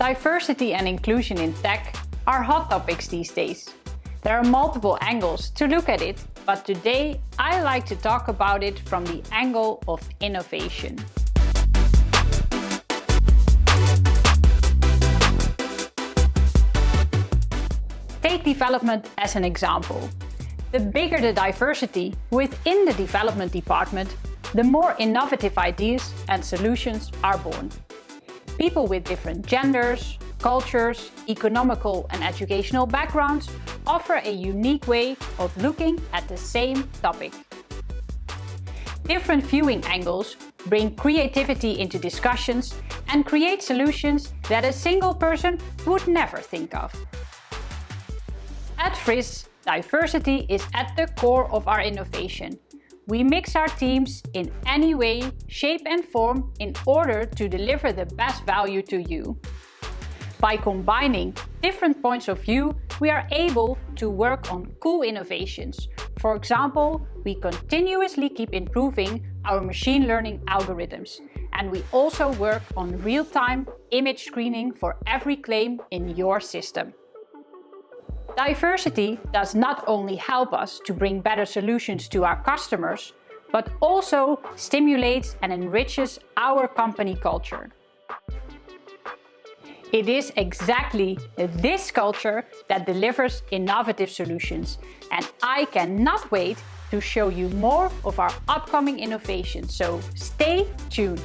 Diversity and inclusion in tech are hot topics these days. There are multiple angles to look at it, but today I like to talk about it from the angle of innovation. Take development as an example. The bigger the diversity within the development department, the more innovative ideas and solutions are born. People with different genders, cultures, economical and educational backgrounds offer a unique way of looking at the same topic. Different viewing angles bring creativity into discussions and create solutions that a single person would never think of. At FRISS, diversity is at the core of our innovation we mix our teams in any way, shape and form in order to deliver the best value to you. By combining different points of view, we are able to work on cool innovations. For example, we continuously keep improving our machine learning algorithms. And we also work on real-time image screening for every claim in your system. Diversity does not only help us to bring better solutions to our customers, but also stimulates and enriches our company culture. It is exactly this culture that delivers innovative solutions and I cannot wait to show you more of our upcoming innovations, so stay tuned!